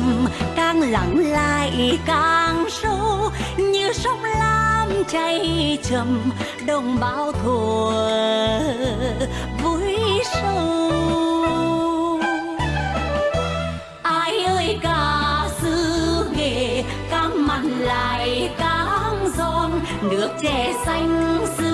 thầm càng lặng lại càng sâu, như sông lam chảy chậm, đồng bão thùa vui sâu. Ai ơi ca sư nghề càng mặn lại càng giòn, nước chè xanh xứ